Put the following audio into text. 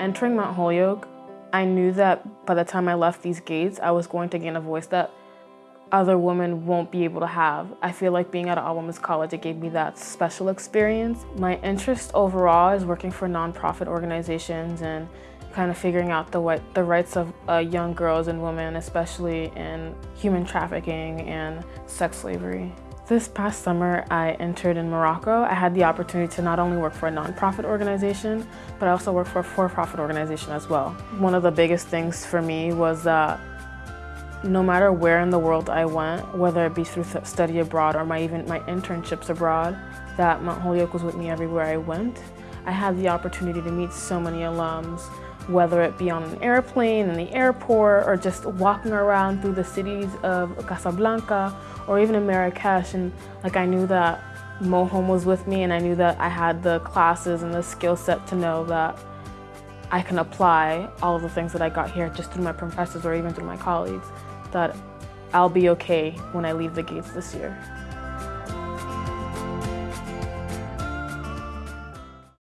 Entering Mount Holyoke, I knew that by the time I left these gates, I was going to gain a voice that other women won't be able to have. I feel like being at all-women's college, it gave me that special experience. My interest overall is working for nonprofit organizations and kind of figuring out the, the rights of uh, young girls and women, especially in human trafficking and sex slavery. This past summer, I entered in Morocco. I had the opportunity to not only work for a nonprofit organization, but I also worked for a for-profit organization as well. One of the biggest things for me was that no matter where in the world I went, whether it be through study abroad or my even my internships abroad, that Mount Holyoke was with me everywhere I went. I had the opportunity to meet so many alums, whether it be on an airplane, in the airport, or just walking around through the cities of Casablanca or even in Marrakesh. And like I knew that MoHo was with me and I knew that I had the classes and the skill set to know that I can apply all of the things that I got here just through my professors or even through my colleagues, that I'll be okay when I leave the gates this year.